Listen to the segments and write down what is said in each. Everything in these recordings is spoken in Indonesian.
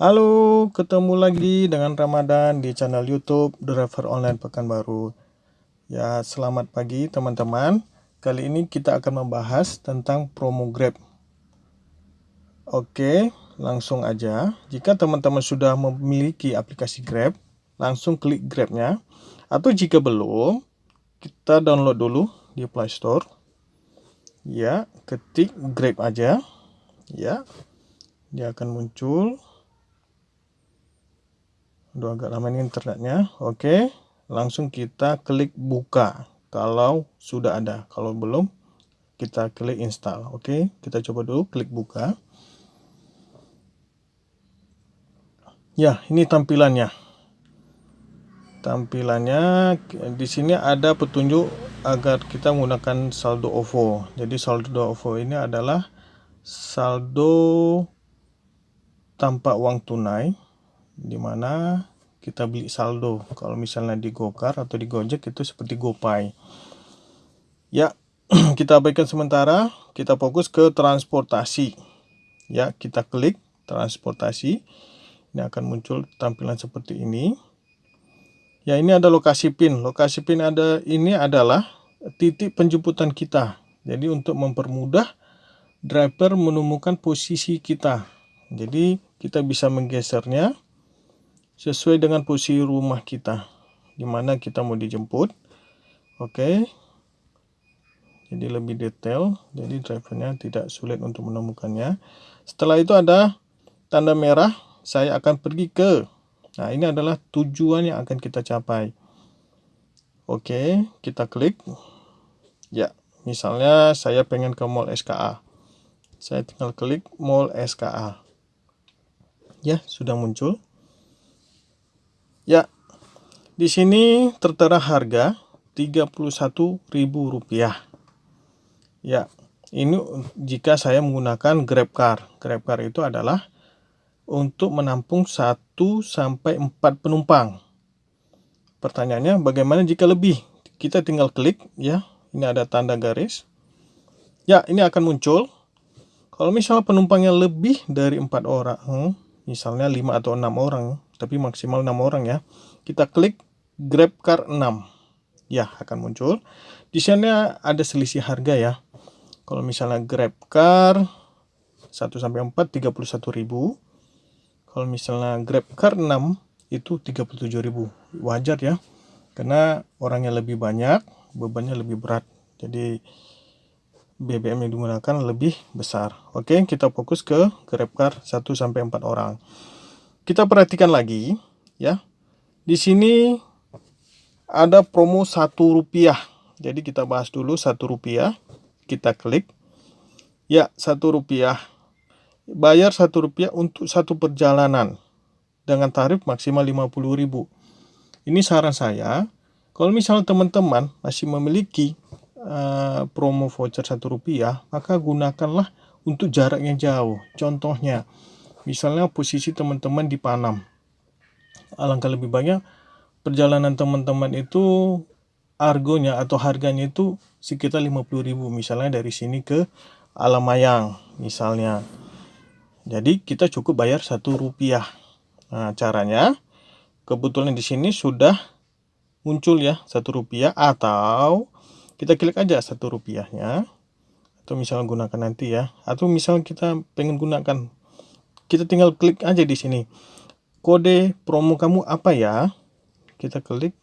Halo, ketemu lagi dengan Ramadan di channel YouTube Driver Online Pekanbaru. Ya, selamat pagi teman-teman. Kali ini kita akan membahas tentang promo Grab. Oke, langsung aja. Jika teman-teman sudah memiliki aplikasi Grab, langsung klik Grab-nya. Atau jika belum, kita download dulu di Play Store. Ya, ketik Grab aja. Ya, dia akan muncul udah agak lama ini internetnya. Oke langsung kita klik buka. Kalau sudah ada. Kalau belum kita klik install. Oke kita coba dulu klik buka. Ya ini tampilannya. Tampilannya di sini ada petunjuk agar kita menggunakan saldo OVO. Jadi saldo OVO ini adalah saldo tanpa uang tunai di mana kita beli saldo. Kalau misalnya di Gokar atau di Gojek itu seperti GoPay. Ya kita abaikan sementara. Kita fokus ke transportasi. Ya kita klik transportasi. Ini akan muncul tampilan seperti ini. Ya ini ada lokasi pin. Lokasi pin ada ini adalah titik penjemputan kita. Jadi untuk mempermudah driver menemukan posisi kita. Jadi kita bisa menggesernya sesuai dengan posisi rumah kita di mana kita mau dijemput. Oke. Jadi lebih detail jadi drivernya tidak sulit untuk menemukannya. Setelah itu ada tanda merah saya akan pergi ke nah ini adalah tujuan yang akan kita capai. Oke kita klik. Ya misalnya saya pengen ke mall SKA saya tinggal klik mall SKA ya sudah muncul Ya, di sini tertera harga Rp31.000. Ya, ini jika saya menggunakan GrabCar. GrabCar itu adalah untuk menampung 1 sampai 4 penumpang. Pertanyaannya bagaimana jika lebih? Kita tinggal klik ya. Ini ada tanda garis. Ya, ini akan muncul. Kalau misalnya penumpangnya lebih dari 4 orang, misalnya 5 atau 6 orang, tapi maksimal 6 orang ya. Kita klik Grab Car 6. Ya, akan muncul. Di sana ada selisih harga ya. Kalau misalnya Grab Car 1 sampai 4 31.000. Kalau misalnya Grab Car 6 itu 37.000. Wajar ya. Karena orangnya lebih banyak, bebannya lebih berat. Jadi BBM yang digunakan lebih besar. Oke, kita fokus ke GrabCar 1 sampai 4 orang. Kita perhatikan lagi ya. Di sini ada promo satu rupiah. Jadi kita bahas dulu satu rupiah. Kita klik. Ya, satu rupiah. Bayar satu rupiah untuk satu perjalanan dengan tarif maksimal 50.000. Ini saran saya, kalau misalnya teman-teman masih memiliki uh, promo voucher satu rupiah, maka gunakanlah untuk jarak yang jauh. Contohnya, Misalnya posisi teman-teman di Panam. Alangkah lebih banyak perjalanan teman-teman itu argonya atau harganya itu sekitar 50.000 misalnya dari sini ke Alamayang misalnya. Jadi kita cukup bayar satu rupiah. Nah caranya kebetulan di sini sudah muncul ya satu rupiah atau kita klik aja satu rupiahnya atau misalnya gunakan nanti ya atau misalnya kita pengen gunakan kita tinggal klik aja di sini. Kode promo kamu apa ya? Kita klik.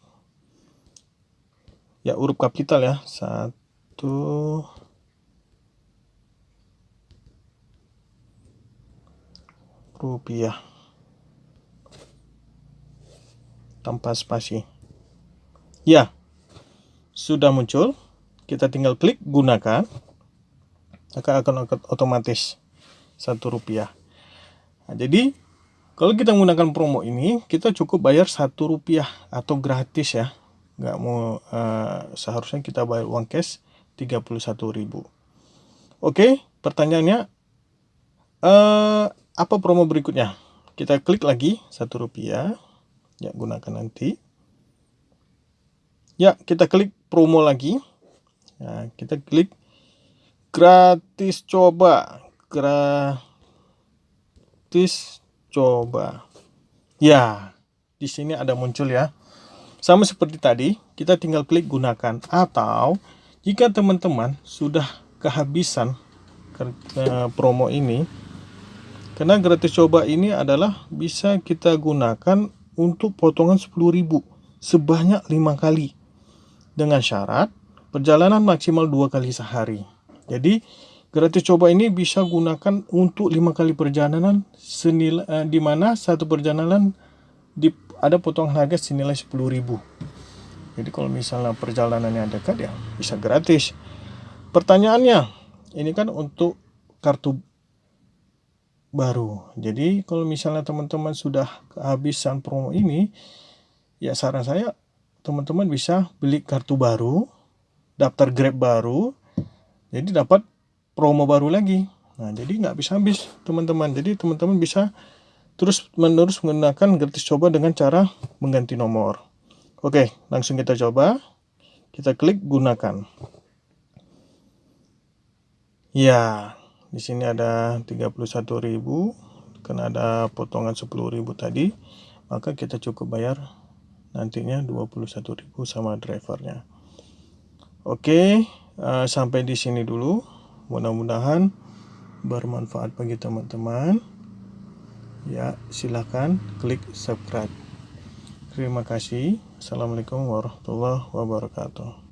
Ya huruf kapital ya. Satu. Rupiah. Tanpa spasi. Ya sudah muncul. Kita tinggal klik gunakan. Maka akan otomatis satu rupiah Nah, jadi kalau kita menggunakan promo ini, kita cukup bayar satu rupiah atau gratis ya. Nggak mau uh, seharusnya kita bayar uang cash 31.000. Oke, pertanyaannya uh, apa promo berikutnya? Kita klik lagi satu rupiah. Ya, gunakan nanti. Ya, kita klik promo lagi. Nah, kita klik gratis coba. Gratis coba. Ya, di sini ada muncul ya. Sama seperti tadi, kita tinggal klik gunakan atau jika teman-teman sudah kehabisan eh, promo ini karena gratis coba ini adalah bisa kita gunakan untuk potongan 10.000 sebanyak 5 kali dengan syarat perjalanan maksimal dua kali sehari. Jadi gratis coba ini bisa gunakan untuk lima kali perjalanan senilai eh, di mana satu perjalanan di, ada potongan harga senilai 10.000. Jadi kalau misalnya perjalanannya dekat ya bisa gratis. Pertanyaannya, ini kan untuk kartu baru. Jadi kalau misalnya teman-teman sudah kehabisan promo ini, ya saran saya teman-teman bisa beli kartu baru daftar Grab baru, jadi dapat promo baru lagi. Nah, jadi nggak bisa habis teman-teman. Jadi teman-teman bisa terus menerus menggunakan gratis coba dengan cara mengganti nomor. Oke, langsung kita coba. Kita klik gunakan. Ya, di sini ada 31.000 karena ada potongan 10.000 tadi, maka kita cukup bayar nantinya 21.000 sama drivernya. Oke, uh, sampai di sini dulu. Mudah-mudahan bermanfaat bagi teman-teman. Ya, silakan klik subscribe. Terima kasih. Assalamualaikum warahmatullahi wabarakatuh.